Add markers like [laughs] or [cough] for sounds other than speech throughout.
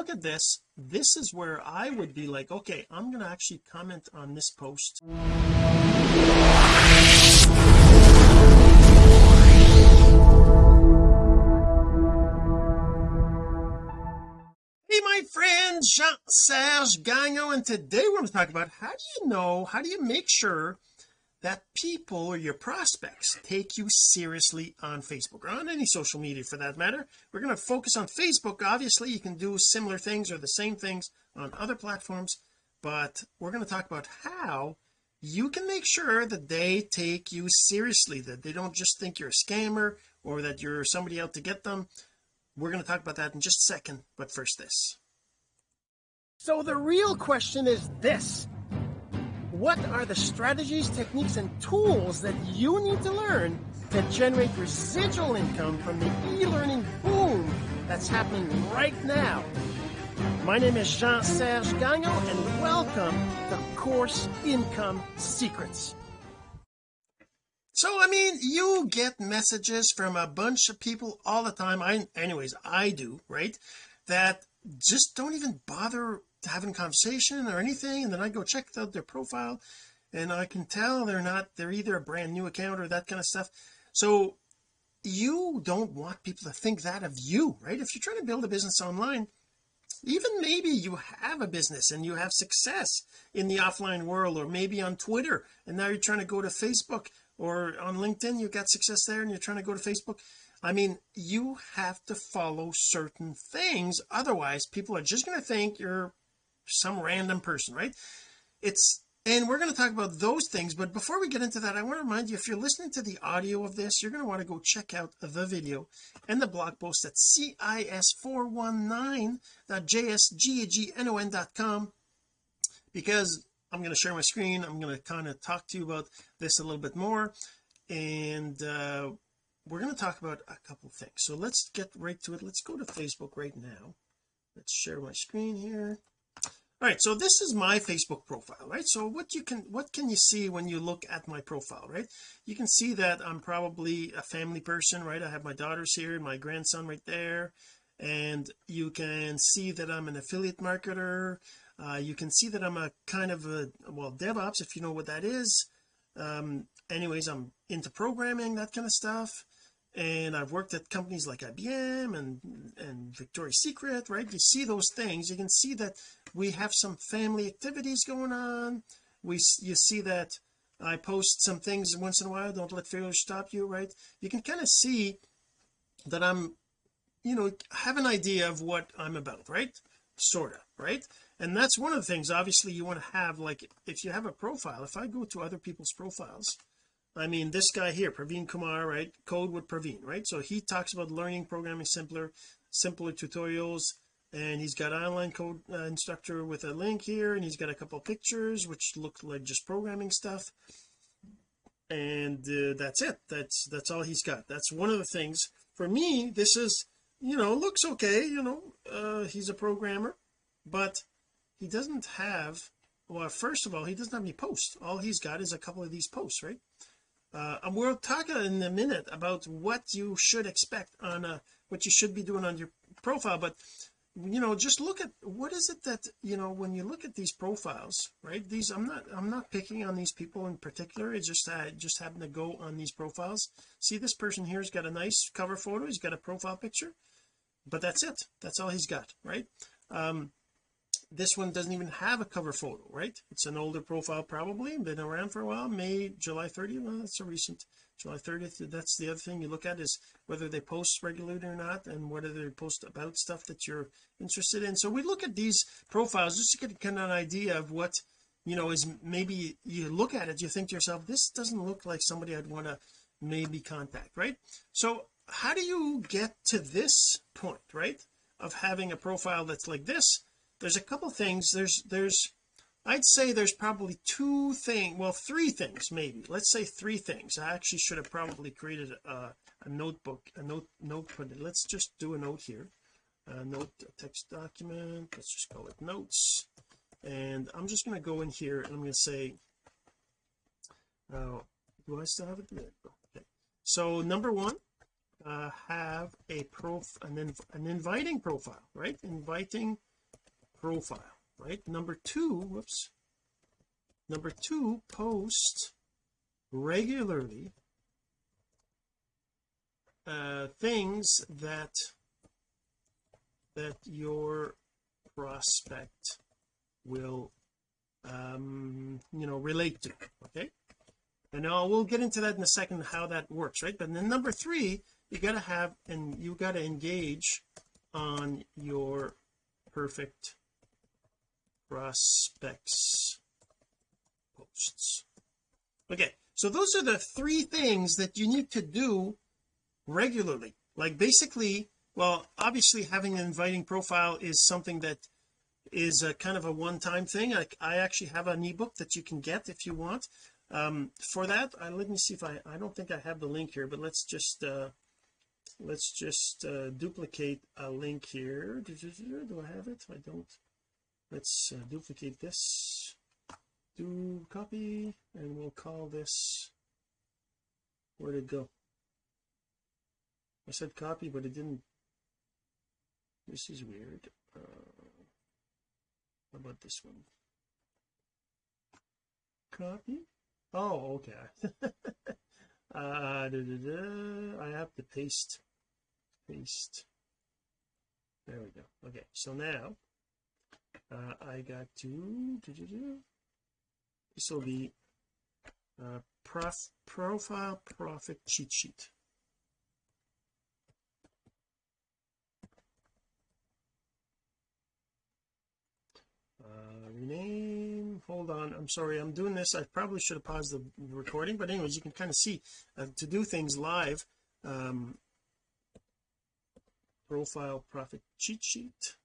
look at this this is where I would be like okay I'm going to actually comment on this post. Hey my friend Jean-Serge Gagnon and today we're going to talk about how do you know how do you make sure that people or your prospects take you seriously on Facebook or on any social media for that matter. We're going to focus on Facebook. Obviously you can do similar things or the same things on other platforms but we're going to talk about how you can make sure that they take you seriously that they don't just think you're a scammer or that you're somebody out to get them. We're going to talk about that in just a second but first this. So the real question is this what are the strategies techniques and tools that you need to learn to generate residual income from the e-learning boom that's happening right now? My name is Jean-Serge Gagnon and welcome to Course Income Secrets. So I mean you get messages from a bunch of people all the time. I anyways I do right? That just don't even bother having conversation or anything and then I go check out their profile and I can tell they're not they're either a brand new account or that kind of stuff. So you don't want people to think that of you right? If you're trying to build a business online even maybe you have a business and you have success in the offline world or maybe on Twitter and now you're trying to go to Facebook or on LinkedIn you've got success there and you're trying to go to Facebook. I mean you have to follow certain things otherwise people are just going to think you're some random person right? It's and we're going to talk about those things but before we get into that I want to remind you if you're listening to the audio of this you're going to want to go check out the video and the blog post at cis419.jsgagnon.com because I'm going to share my screen I'm going to kind of talk to you about this a little bit more and uh, we're going to talk about a couple things. So let's get right to it. Let's go to Facebook right now. Let's share my screen here all right so this is my Facebook profile right? So what you can what can you see when you look at my profile right? You can see that I'm probably a family person right? I have my daughters here my grandson right there and you can see that I'm an affiliate marketer. Uh, you can see that I'm a kind of a well DevOps if you know what that is. Um anyways I'm into programming that kind of stuff and I've worked at companies like IBM and and Victoria's Secret right? You see those things. You can see that we have some family activities going on. We you see that I post some things once in a while don't let failure stop you right? You can kind of see that I'm you know have an idea of what I'm about right? Sort of right? And that's one of the things obviously you want to have like if you have a profile if I go to other people's profiles I mean this guy here Praveen Kumar right? Code with Praveen right? So he talks about learning programming simpler simpler tutorials and he's got online code uh, instructor with a link here and he's got a couple pictures which look like just programming stuff. And uh, that's it. That's that's all he's got. That's one of the things. For me this is you know looks okay you know uh he's a programmer but he doesn't have well first of all he doesn't have any posts. All he's got is a couple of these posts right uh, and we'll talk in a minute about what you should expect on a what you should be doing on your profile but you know just look at what is it that you know when you look at these profiles right these I'm not I'm not picking on these people in particular it's just I just happen to go on these profiles. See this person here's got a nice cover photo he's got a profile picture but that's it that's all he's got right? Um this one doesn't even have a cover photo right? It's an older profile probably been around for a while. May July 30th well that's a recent July 30th that's the other thing you look at is whether they post regularly or not and whether they post about stuff that you're interested in. So we look at these profiles just to get kind of an idea of what you know is maybe you look at it you think to yourself this doesn't look like somebody I'd want to maybe contact right? So how do you get to this point right of having a profile that's like this there's a couple things. There's there's I'd say there's probably two things well three things maybe. Let's say three things. I actually should have probably created a, a notebook a note note put it let's just do a note here. A note a text document. Let's just call it notes. And I'm just going to go in here and I'm going to say uh, do I still have it? Okay. So number one uh, have a prof an, inv an inviting profile right? Inviting profile right? Number two whoops. Number two post regularly uh things that that your prospect will um you know relate to okay? And now we'll get into that in a second how that works right? But then number three you got to have and you got to engage on your perfect prospects posts. Okay so those are the three things that you need to do regularly. Like basically well obviously having an inviting profile is something that is a kind of a one-time thing. I, I actually have an ebook that you can get if you want. Um for that I, let me see if I I don't think I have the link here but let's just uh let's just uh duplicate a link here. Do I have it? I don't let's uh, duplicate this. Do copy and we'll call this where'd it go? I said copy but it didn't. This is weird. Uh, how about this one? Copy? Oh okay. [laughs] Uh da, da, da. I have to paste. Paste. There we go. Okay so now uh, I got to will be uh, prof, profile profit cheat sheet. Uh, rename hold on I'm sorry I'm doing this I probably should have paused the recording but anyways you can kind of see uh, to do things live um, profile profit cheat sheet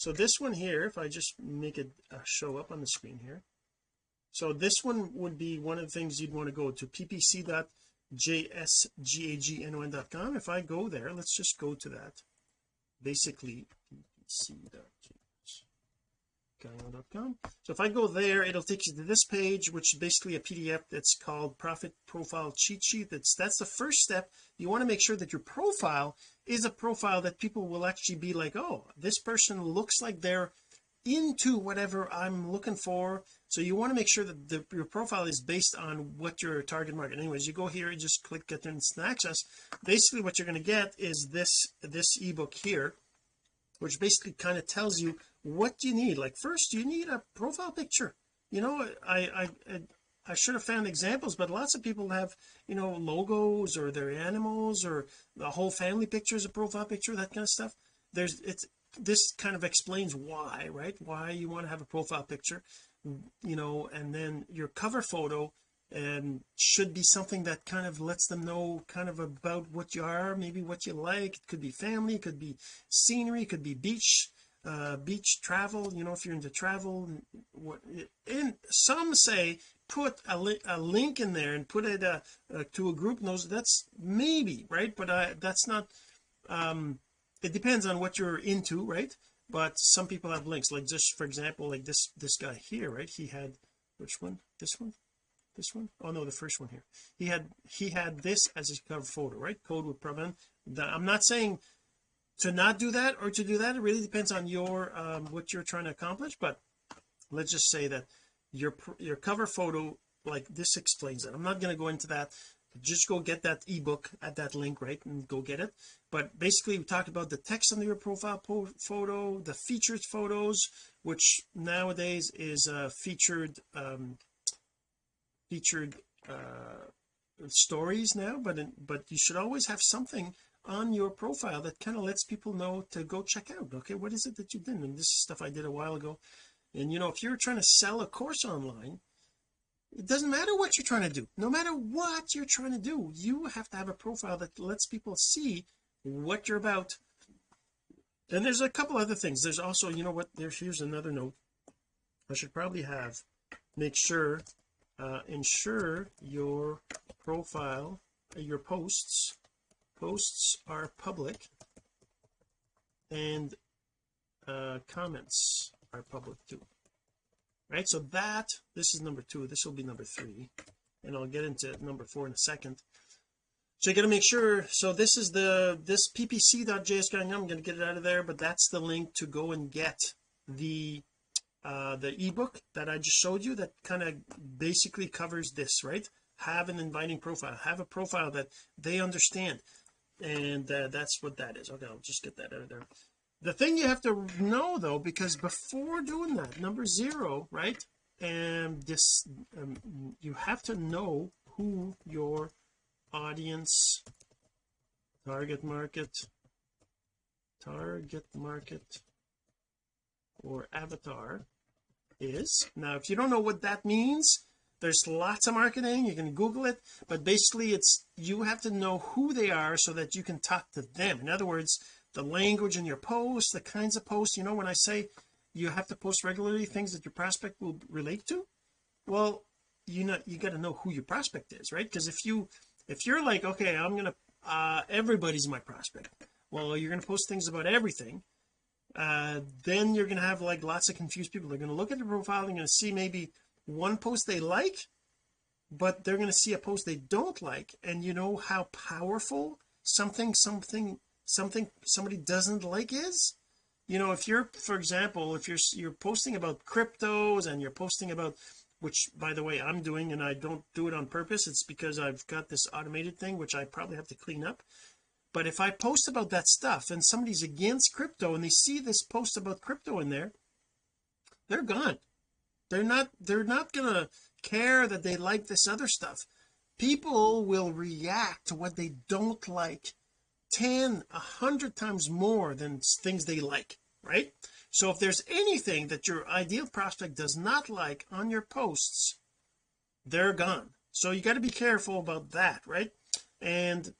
so this one here if I just make it uh, show up on the screen here. So this one would be one of the things you'd want to go to ppc.jsgagnon.com if I go there let's just go to that. Basically ppc.jsgagnon.com so if I go there it'll take you to this page which is basically a PDF that's called profit profile cheat sheet. That's that's the first step. You want to make sure that your profile is a profile that people will actually be like oh this person looks like they're into whatever I'm looking for. So you want to make sure that the, your profile is based on what your target market. Anyways you go here you just click get instant access. Basically what you're going to get is this this ebook here which basically kind of tells you what you need? Like first you need a profile picture? You know I I I should have found examples but lots of people have you know logos or their animals or the whole family picture is a profile picture that kind of stuff. There's it's this kind of explains why right? Why you want to have a profile picture you know and then your cover photo and should be something that kind of lets them know kind of about what you are maybe what you like. It could be family it could be scenery it could be beach uh beach travel you know if you're into travel what and some say put a, li a link in there and put it uh, uh, to a group knows that's maybe right? But I that's not um it depends on what you're into right? But some people have links like just for example like this this guy here right? He had which one? This one this one? Oh no the first one here. He had he had this as his cover photo right? Code with Praveen I'm not saying to not do that or to do that. It really depends on your um what you're trying to accomplish but let's just say that your your cover photo like this explains it. I'm not going to go into that. Just go get that ebook at that link right and go get it. But basically we talked about the text under your profile photo the featured photos which nowadays is uh featured um featured uh stories now but but you should always have something on your profile that kind of lets people know to go check out okay? What is it that you did? And this is stuff I did a while ago. And you know if you're trying to sell a course online it doesn't matter what you're trying to do. No matter what you're trying to do you have to have a profile that lets people see what you're about. And there's a couple other things. There's also you know what? There's here's another note. I should probably have make sure uh ensure your profile your posts posts are public and uh comments are public too. Right? So that this is number two. This will be number three. And I'll get into number four in a second. So you got to make sure so this is the this ppc.jsguy I'm going to get it out of there but that's the link to go and get the uh the ebook that I just showed you that kind of basically covers this right? Have an inviting profile. Have a profile that they understand. And uh, that's what that is. Okay I'll just get that out of there. The thing you have to know though because before doing that number zero right and this um, you have to know who your audience target market target market or avatar is. Now if you don't know what that means there's lots of marketing. You can google it. But basically it's you have to know who they are so that you can talk to them. In other words the language in your posts the kinds of posts. You know when I say you have to post regularly things that your prospect will relate to well you know you got to know who your prospect is right? Because if you if you're like okay I'm gonna uh everybody's my prospect. Well you're to post things about everything uh then you're going to have like lots of confused people. They're going to look at your profile they're going to see maybe one post they like but they're going to see a post they don't like. And you know how powerful something something something somebody doesn't like is? You know if you're for example if you're you're posting about cryptos and you're posting about which by the way I'm doing and I don't do it on purpose it's because I've got this automated thing which I probably have to clean up but if I post about that stuff and somebody's against crypto and they see this post about crypto in there they're gone. They're not they're not gonna care that they like this other stuff. People will react to what they don't like 10 a hundred times more than things they like right? So if there's anything that your ideal prospect does not like on your posts they're gone. So you got to be careful about that right? And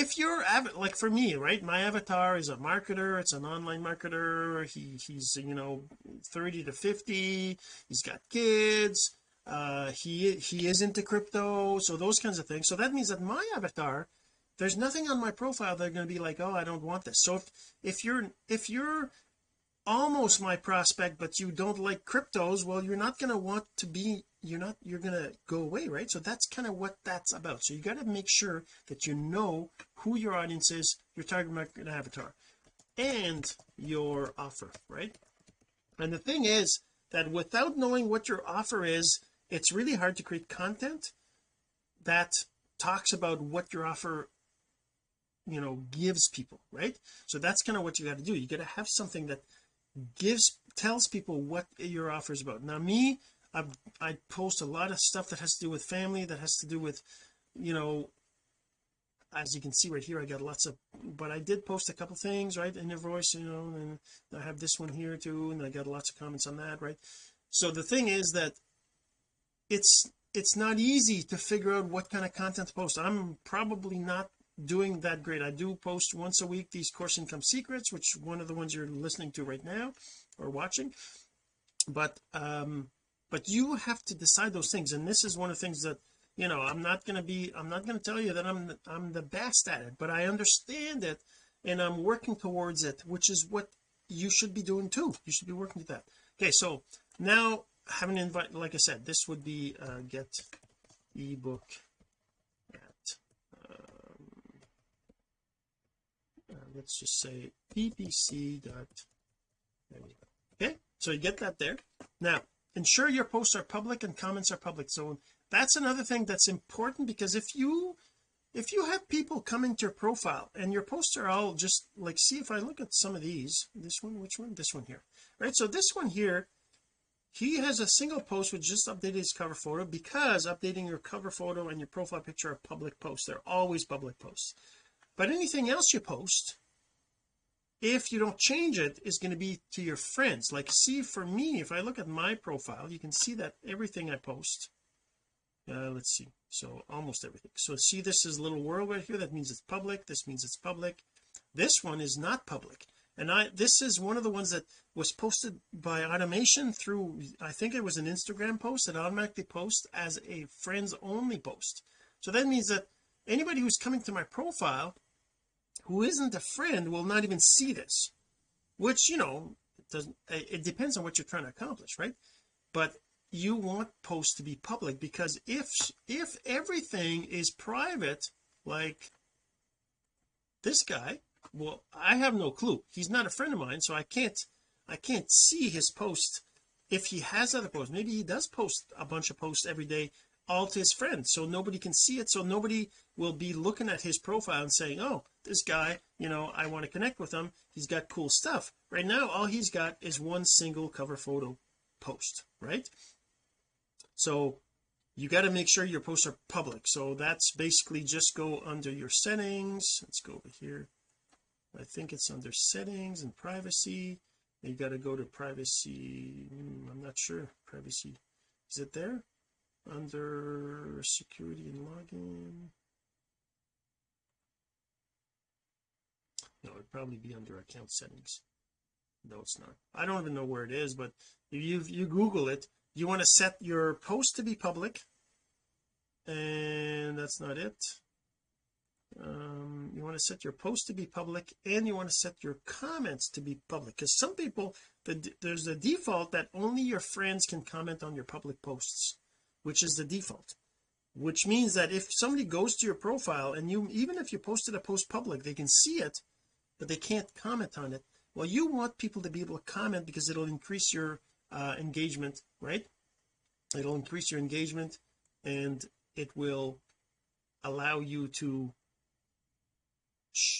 if you're like for me right my avatar is a marketer it's an online marketer he he's you know 30 to 50 he's got kids uh he he is into crypto so those kinds of things. So that means that my avatar there's nothing on my profile they're going to be like oh I don't want this. So if if you're if you're almost my prospect but you don't like cryptos well you're not going to want to be you're not you're to go away right? So that's kind of what that's about. So you got to make sure that you know who your audience is your target market avatar and your offer right? And the thing is that without knowing what your offer is it's really hard to create content that talks about what your offer you know gives people right? So that's kind of what you got to do. You got to have something that gives tells people what your offer is about. Now me I I post a lot of stuff that has to do with family that has to do with you know as you can see right here I got lots of but I did post a couple things right in your voice you know and I have this one here too and I got lots of comments on that right? So the thing is that it's it's not easy to figure out what kind of content to post. I'm probably not doing that great. I do post once a week these course income secrets which one of the ones you're listening to right now or watching. But um but you have to decide those things and this is one of the things that you know I'm not going to be I'm not going to tell you that I'm I'm the best at it but I understand it and I'm working towards it which is what you should be doing too. You should be working to that. Okay so now having invite like I said this would be uh, get ebook at, let's just say ppc dot okay so you get that there. Now ensure your posts are public and comments are public. So that's another thing that's important because if you if you have people coming to your profile and your posts are all just like see if I look at some of these this one which one? This one here right? So this one here he has a single post which just updated his cover photo because updating your cover photo and your profile picture are public posts. They're always public posts. But anything else you post if you don't change it is going to be to your friends. Like see for me if I look at my profile you can see that everything I post uh, let's see so almost everything. So see this is little world right here. That means it's public. This means it's public. This one is not public. And I this is one of the ones that was posted by automation through I think it was an Instagram post that automatically posts as a friends only post. So that means that anybody who's coming to my profile who isn't a friend will not even see this which you know it doesn't it depends on what you're trying to accomplish right? But you want posts to be public because if if everything is private like this guy well I have no clue. He's not a friend of mine so I can't I can't see his post if he has other posts. Maybe he does post a bunch of posts every day all to his friends so nobody can see it so nobody will be looking at his profile and saying oh this guy you know I want to connect with him he's got cool stuff. Right now all he's got is one single cover photo post right? So you got to make sure your posts are public. So that's basically just go under your settings. Let's go over here. I think it's under settings and privacy. You got to go to privacy hmm, I'm not sure. Privacy is it there? Under security and login no it'd probably be under account settings. No it's not. I don't even know where it is but if you you google it you want to set your post to be public and that's not it. Um, you want to set your post to be public and you want to set your comments to be public because some people the, there's a default that only your friends can comment on your public posts which is the default. Which means that if somebody goes to your profile and you even if you posted a post public they can see it but they can't comment on it. Well you want people to be able to comment because it'll increase your uh, engagement right? It'll increase your engagement and it will allow you to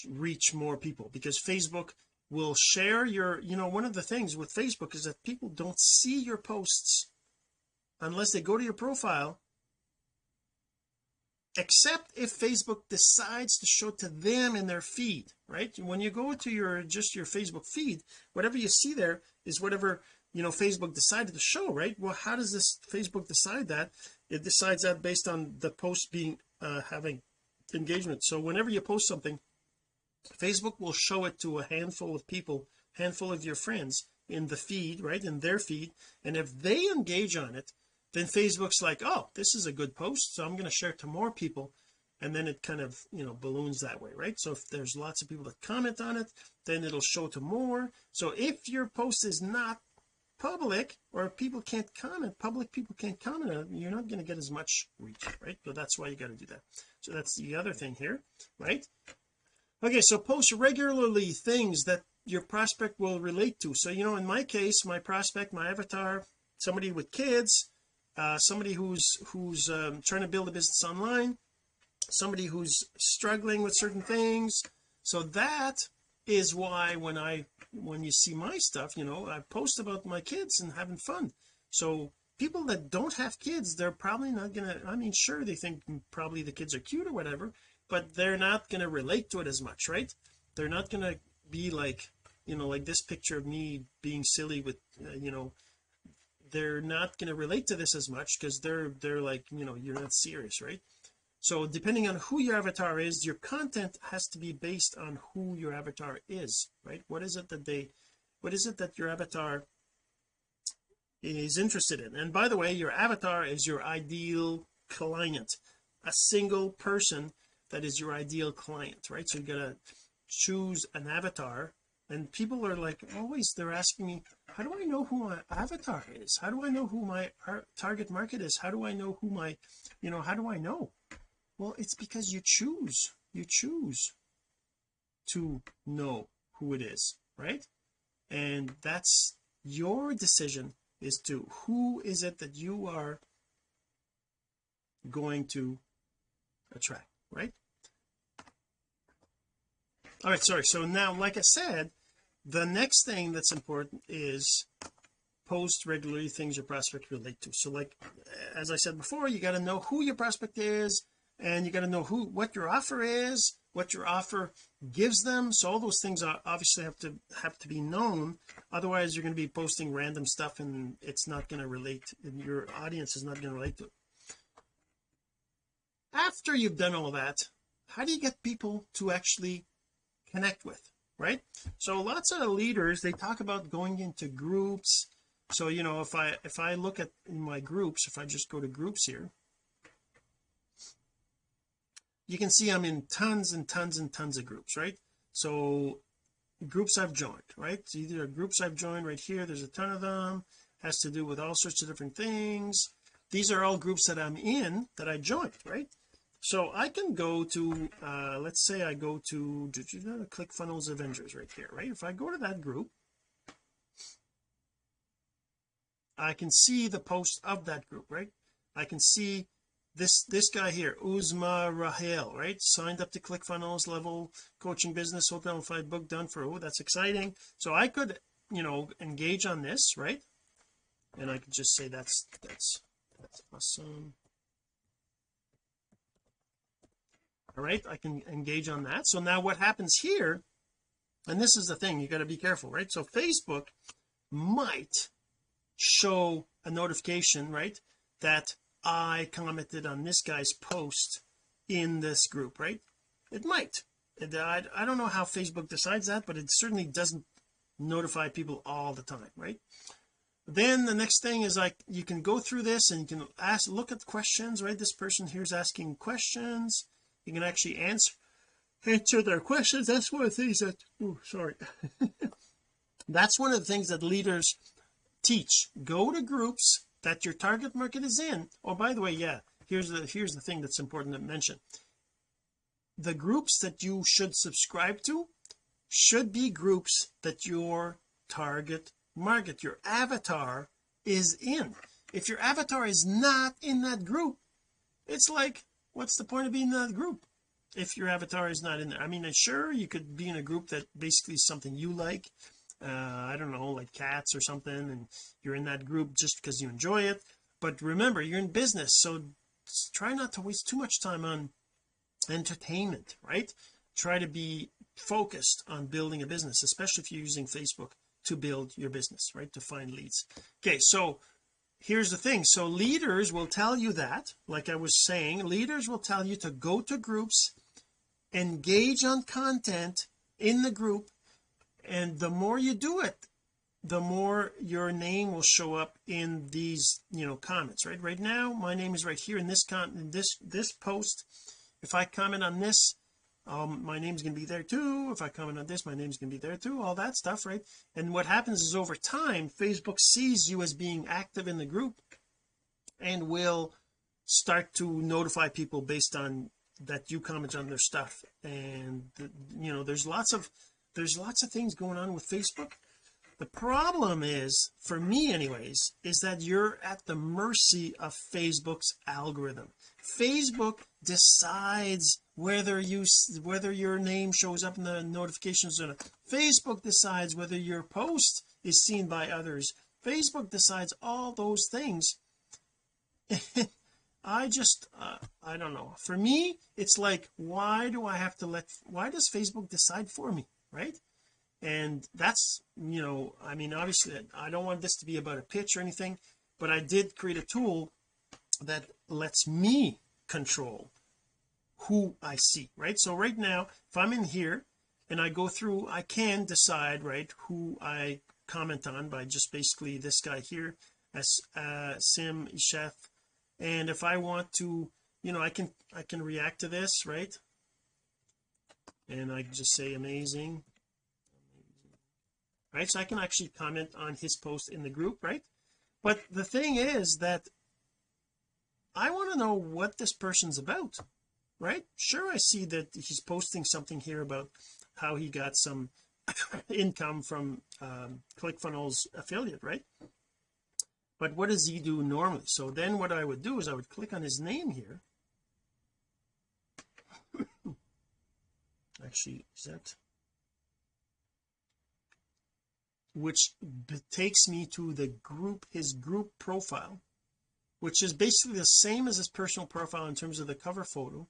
reach more people because Facebook will share your you know one of the things with Facebook is that people don't see your posts unless they go to your profile except if Facebook decides to show to them in their feed right? When you go to your just your Facebook feed whatever you see there is whatever you know Facebook decided to show right? Well how does this Facebook decide that? It decides that based on the post being uh having engagement. So whenever you post something Facebook will show it to a handful of people handful of your friends in the feed right? In their feed. And if they engage on it then Facebook's like oh this is a good post so I'm going to share it to more people. And then it kind of you know balloons that way right? So if there's lots of people that comment on it then it'll show to more. So if your post is not public or people can't comment public people can't comment on it you're not going to get as much reach right? So that's why you got to do that. So that's the other thing here right? Okay so post regularly things that your prospect will relate to. So you know in my case my prospect my avatar somebody with kids uh, somebody who's who's um, trying to build a business online somebody who's struggling with certain things. So that is why when I when you see my stuff you know I post about my kids and having fun. So people that don't have kids they're probably not gonna I mean sure they think probably the kids are cute or whatever but they're not to relate to it as much right? They're not to be like you know like this picture of me being silly with uh, you know they're not going to relate to this as much because they're they're like you know you're not serious right? So depending on who your avatar is your content has to be based on who your avatar is right? What is it that they what is it that your avatar is interested in? And by the way your avatar is your ideal client a single person that is your ideal client right? So you gotta choose an avatar and people are like always they're asking me how do I know who my avatar is? How do I know who my target market is? How do I know who my you know how do I know? Well it's because you choose you choose to know who it is right? And that's your decision is to who is it that you are going to attract right? All right sorry so now like I said the next thing that's important is post regularly things your prospect relate to. So like as I said before you got to know who your prospect is and you got to know who what your offer is what your offer gives them. So all those things are obviously have to have to be known. Otherwise you're going to be posting random stuff and it's not going to relate and your audience is not going to relate to it. After you've done all that how do you get people to actually connect with right? So lots of leaders they talk about going into groups. So you know if I if I look at in my groups if I just go to groups here you can see I'm in tons and tons and tons of groups right? So groups I've joined right? So are groups I've joined right here. There's a ton of them. Has to do with all sorts of different things. These are all groups that I'm in that I joined right so I can go to uh let's say I go to ClickFunnels Avengers right here right? If I go to that group I can see the post of that group right? I can see this this guy here Uzma Rahel right? Signed up to ClickFunnels level coaching business hotel five book done for oh that's exciting. So I could you know engage on this right? And I could just say that's that's that's awesome all right I can engage on that. So now what happens here and this is the thing you got to be careful right? So Facebook might show a notification right that I commented on this guy's post in this group right? It might. I, I don't know how Facebook decides that but it certainly doesn't notify people all the time right? Then the next thing is like you can go through this and you can ask look at questions right? This person here's asking questions you can actually answer answer their questions. That's one of the things that oh sorry. [laughs] That's one of the things that leaders teach. Go to groups that your target market is in. Oh by the way yeah here's the here's the thing that's important to mention. The groups that you should subscribe to should be groups that your target market your avatar is in. If your avatar is not in that group it's like what's the point of being in that group if your avatar is not in there? I mean sure you could be in a group that basically is something you like uh I don't know like cats or something and you're in that group just because you enjoy it. But remember you're in business so try not to waste too much time on entertainment right? Try to be focused on building a business especially if you're using Facebook to build your business right? To find leads. Okay so here's the thing. So leaders will tell you that like I was saying leaders will tell you to go to groups engage on content in the group and the more you do it the more your name will show up in these you know comments right? Right now my name is right here in this con in this this post. If I comment on this um my name's going to be there too. If I comment on this my name's going to be there too. All that stuff right? And what happens is over time Facebook sees you as being active in the group and will start to notify people based on that you comment on their stuff. And you know there's lots of there's lots of things going on with Facebook. The problem is for me anyways is that you're at the mercy of Facebook's algorithm. Facebook decides whether you whether your name shows up in the notifications or not. Facebook decides whether your post is seen by others. Facebook decides all those things. [laughs] I just uh, I don't know. For me it's like why do I have to let why does Facebook decide for me right? And that's you know I mean obviously I don't want this to be about a pitch or anything but I did create a tool that lets me control who I see right? So right now if I'm in here and I go through I can decide right who I comment on by just basically this guy here as uh, Sim Chef and if I want to you know I can I can react to this right? And I just say amazing. Right? So I can actually comment on his post in the group right? But the thing is that I want to know what this person's about right? Sure I see that he's posting something here about how he got some [coughs] income from um, ClickFunnels affiliate right? But what does he do normally? So then what I would do is I would click on his name here. [coughs] Actually is that? Which takes me to the group his group profile which is basically the same as his personal profile in terms of the cover photo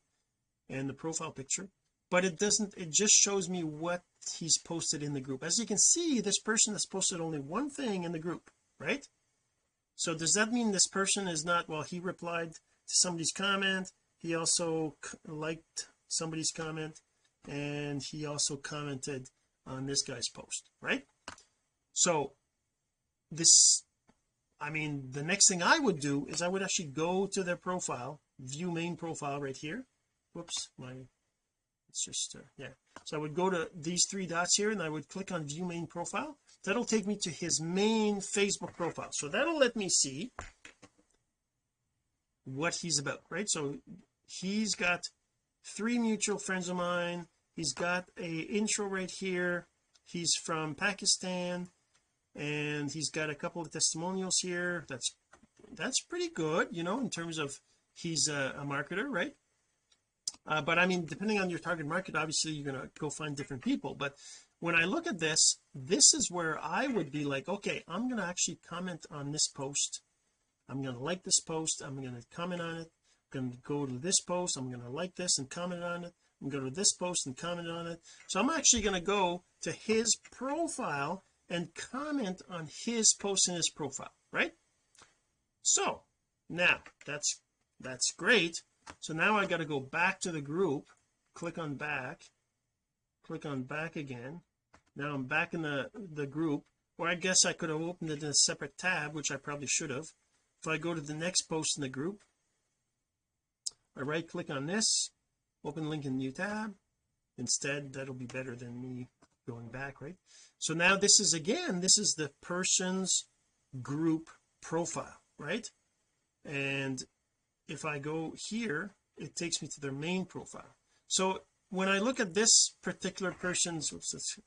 and the profile picture but it doesn't it just shows me what he's posted in the group. As you can see this person has posted only one thing in the group right? So does that mean this person is not well he replied to somebody's comment he also liked somebody's comment and he also commented on this guy's post right? So this I mean the next thing I would do is I would actually go to their profile view main profile right here whoops my it's just uh, yeah. So I would go to these three dots here and I would click on view main profile. That'll take me to his main Facebook profile. So that'll let me see what he's about right? So he's got three mutual friends of mine. He's got a intro right here. He's from Pakistan and he's got a couple of testimonials here. That's that's pretty good you know in terms of he's a, a marketer right uh, but I mean depending on your target market obviously you're going to go find different people. But when I look at this this is where I would be like okay I'm going to actually comment on this post. I'm going to like this post. I'm going to comment on it. I'm going to go to this post. I'm going to like this and comment on it. I'm going to go to this post and comment on it. So I'm actually going to go to his profile and comment on his post in his profile right? So now that's that's great so now I got to go back to the group click on back click on back again. Now I'm back in the the group or I guess I could have opened it in a separate tab which I probably should have if I go to the next post in the group I right click on this open link in new tab. Instead that'll be better than me going back right? So now this is again this is the person's group profile right? And if I go here it takes me to their main profile. So when I look at this particular person's this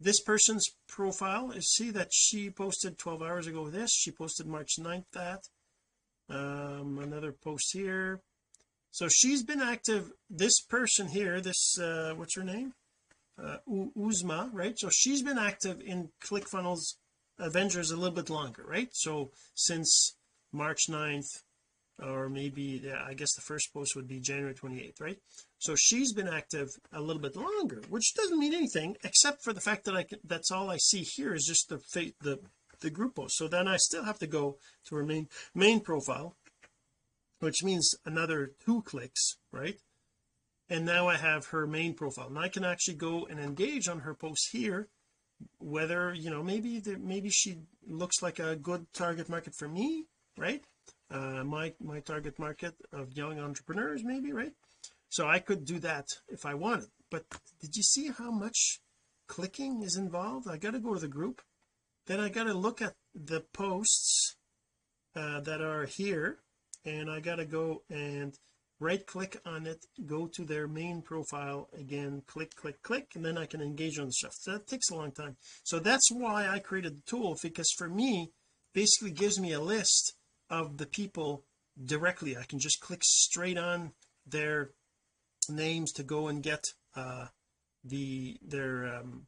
this person's profile you see that she posted 12 hours ago this. She posted March 9th that. Um another post here. So she's been active. This person here this uh what's her name? Uh Uzma right? So she's been active in ClickFunnels Avengers a little bit longer right? So since March 9th or maybe yeah, I guess the first post would be January 28th right? So she's been active a little bit longer which doesn't mean anything except for the fact that I can that's all I see here is just the the the group post. So then I still have to go to her main main profile which means another two clicks right? And now I have her main profile. And I can actually go and engage on her post here whether you know maybe the, maybe she looks like a good target market for me right uh my my target market of young entrepreneurs maybe right? So I could do that if I wanted. But did you see how much clicking is involved? I got to go to the group. Then I got to look at the posts uh, that are here and I got to go and right click on it go to their main profile again click click click and then I can engage on the stuff. So that takes a long time. So that's why I created the tool because for me basically gives me a list of the people directly. I can just click straight on their names to go and get uh the their um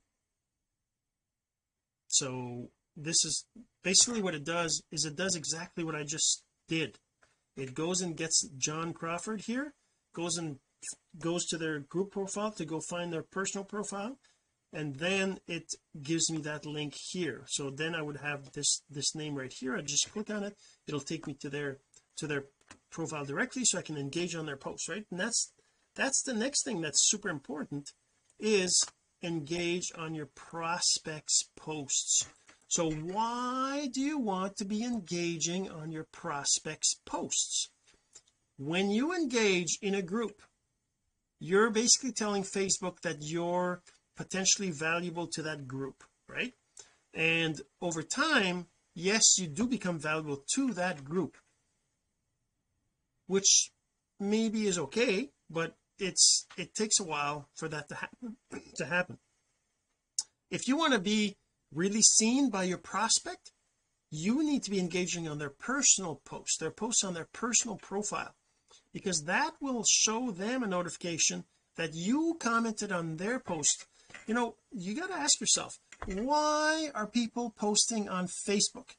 so this is basically what it does is it does exactly what I just did. It goes and gets John Crawford here goes and goes to their group profile to go find their personal profile and then it gives me that link here. So then I would have this this name right here. I just click on it. It'll take me to their to their profile directly so I can engage on their posts right? And that's that's the next thing that's super important is engage on your prospects posts. So why do you want to be engaging on your prospects posts? When you engage in a group you're basically telling Facebook that you're potentially valuable to that group right? And over time yes you do become valuable to that group which maybe is okay but it's it takes a while for that to happen [clears throat] to happen. If you want to be really seen by your prospect you need to be engaging on their personal posts their posts on their personal profile because that will show them a notification that you commented on their post you know you got to ask yourself why are people posting on Facebook?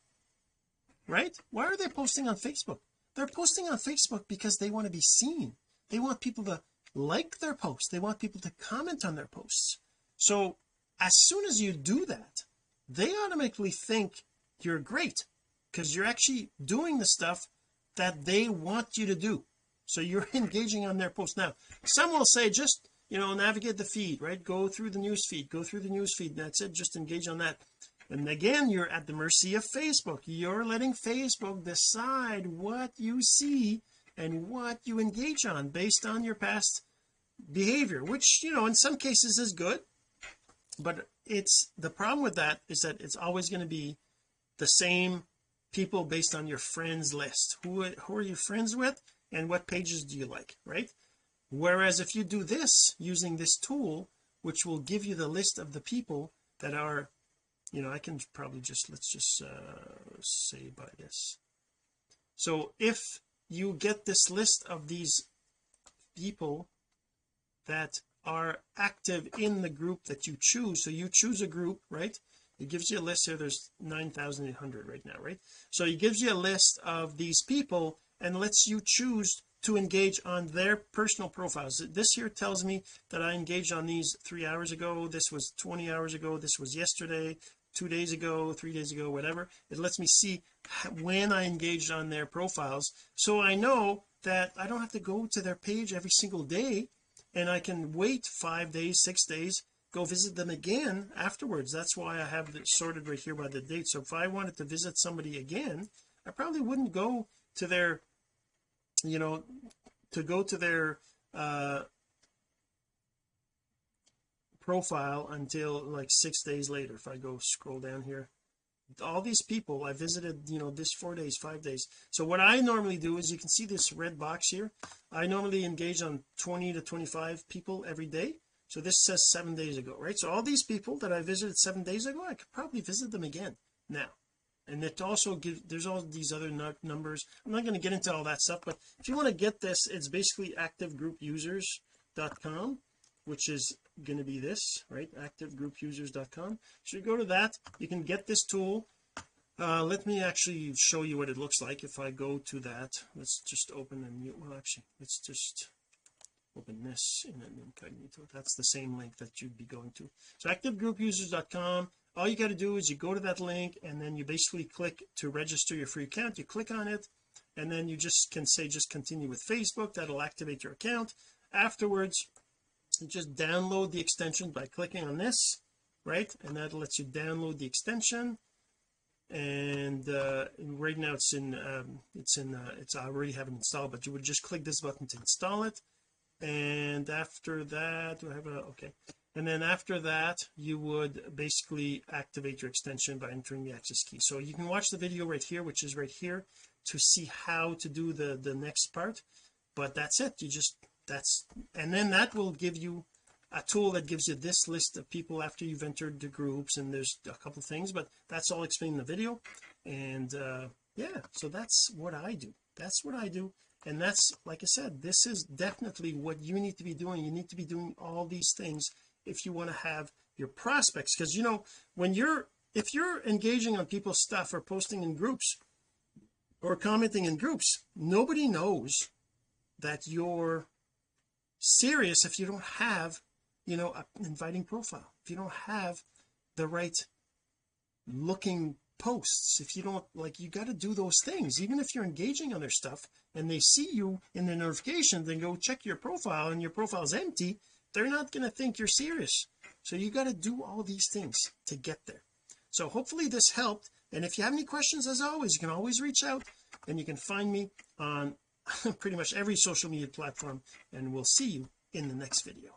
Right? Why are they posting on Facebook? They're posting on Facebook because they want to be seen. They want people to like their posts. They want people to comment on their posts. So as soon as you do that they automatically think you're great because you're actually doing the stuff that they want you to do. So you're [laughs] engaging on their posts. Now some will say just you know navigate the feed right? Go through the news feed go through the news feed that's it. Just engage on that. And again you're at the mercy of Facebook. You're letting Facebook decide what you see and what you engage on based on your past behavior which you know in some cases is good. But it's the problem with that is that it's always going to be the same people based on your friends list. Who who are you friends with and what pages do you like right whereas if you do this using this tool which will give you the list of the people that are you know I can probably just let's just uh say by this. So if you get this list of these people that are active in the group that you choose so you choose a group right? It gives you a list here there's 9,800 right now right? So it gives you a list of these people and lets you choose to engage on their personal profiles. This here tells me that I engaged on these three hours ago. This was 20 hours ago. This was yesterday two days ago three days ago whatever. It lets me see when I engaged on their profiles. So I know that I don't have to go to their page every single day and I can wait five days six days go visit them again afterwards. That's why I have it sorted right here by the date. So if I wanted to visit somebody again I probably wouldn't go to their you know to go to their uh profile until like six days later if I go scroll down here. All these people I visited you know this four days five days. So what I normally do is you can see this red box here. I normally engage on 20 to 25 people every day. So this says seven days ago right? So all these people that I visited seven days ago I could probably visit them again now and it also gives there's all these other numbers. I'm not going to get into all that stuff but if you want to get this it's basically activegroupusers.com which is going to be this right? activegroupusers.com so you go to that you can get this tool. Uh, let me actually show you what it looks like if I go to that. Let's just open a new well actually let's just open this in an incognito. That's the same link that you'd be going to. So activegroupusers.com all you got to do is you go to that link and then you basically click to register your free account. You click on it and then you just can say just continue with Facebook. That'll activate your account. Afterwards you just download the extension by clicking on this right? And that lets you download the extension. And uh, right now it's in um, it's in uh, it's I already have it installed but you would just click this button to install it. And after that do I have a okay and then after that you would basically activate your extension by entering the access key. So you can watch the video right here which is right here to see how to do the the next part. But that's it. You just that's and then that will give you a tool that gives you this list of people after you've entered the groups and there's a couple things but that's all explained in the video. And uh yeah so that's what I do. That's what I do. And that's like I said this is definitely what you need to be doing. You need to be doing all these things if you want to have your prospects. Because you know when you're if you're engaging on people's stuff or posting in groups or commenting in groups nobody knows that you're serious if you don't have you know an inviting profile. If you don't have the right looking posts if you don't like you got to do those things. Even if you're engaging on their stuff and they see you in the notification then go check your profile and your profile is empty they're not going to think you're serious. So you got to do all these things to get there. So hopefully this helped. And if you have any questions as always you can always reach out and you can find me on [laughs] pretty much every social media platform. And we'll see you in the next video.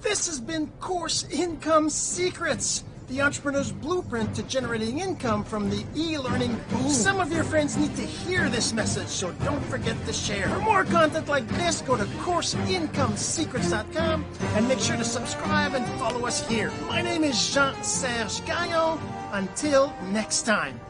This has been course income secrets the entrepreneur's blueprint to generating income from the e-learning. Boom. some of your friends need to hear this message so don't forget to share. For more content like this go to courseincomesecrets.com and make sure to subscribe and follow us here. My name is Jean-Serge Gagnon. Until next time